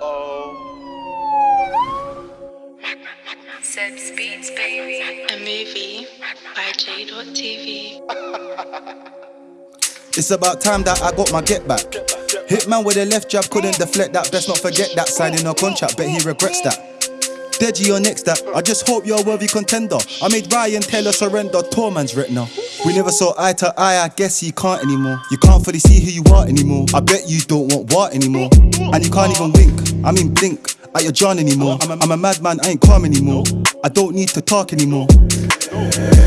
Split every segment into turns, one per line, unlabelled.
oh.
Seb's Beats, baby. A movie by J.TV.
It's about time that I got my get back. Hitman with a left jab couldn't deflect that. Best not forget that. Signing a contract, bet he regrets that. Deji or next that. I just hope you're a worthy contender. I made Ryan Taylor surrender. Torman's retina. We never saw eye to eye. I guess he can't anymore. You can't fully see who you are anymore. I bet you don't want what anymore. And you can't even wink. I mean blink at your John anymore. I'm a, I'm a madman. I ain't calm anymore. I don't need to talk anymore.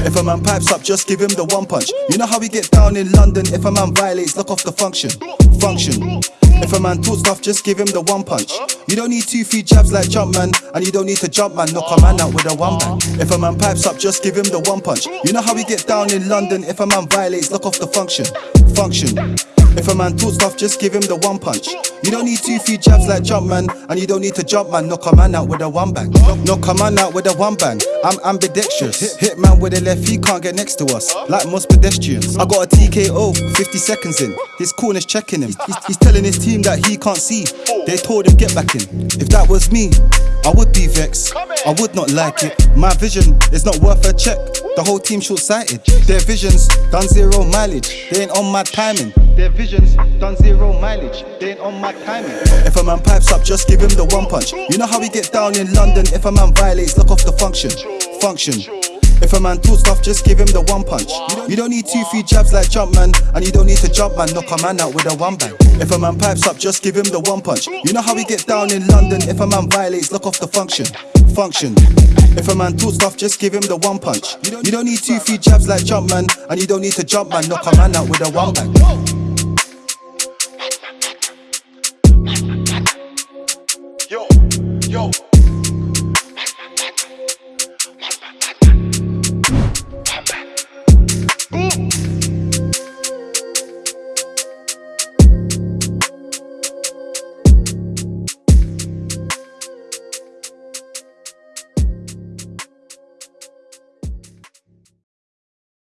If a man pipes up, just give him the one punch. You know how we get down in London. If a man violates, lock off the function. Function. If a man talks stuff, just give him the one punch. You don't need two, three jabs like Jumpman, and you don't need to jump man. Knock a man out with a one bang. If a man pipes up, just give him the one punch. You know how we get down in London. If a man violates, lock off the function. Function. If a man talks stuff, just give him the one punch. You don't need two, three jabs like jump man, and you don't need to jump man. Knock a man out with a one bang. Knock a man out with a one bang. I'm ambidextrous. Hit, hit man with a left, he can't get next to us. Like most pedestrians. I got a TKO, 50 seconds in. His corner's checking him. He's, he's telling his team that he can't see. They told him get back in. If that was me, I would be vexed. I would not like it. My vision is not worth a check. The whole team short sighted. Their visions done zero mileage. They ain't on my timing. Their visions done zero mileage. They ain't on my timing. If a man pipes up, just give him the one punch. You know how we get down in London. If a man violates, lock off the function. Function. If a man talks stuff, just give him the one punch. You don't, need two, three jabs like Jumpman, and you don't need to jump man, knock a man out with a one bang. If a man pipes up, just give him the one punch. You know how we get down in London. If a man violates, lock off the function. Function. If a man talks stuff, just give him the one punch. You don't, need two, three jabs like Jumpman, and you don't need to jump man, knock a man out with a one bang. yo, yo.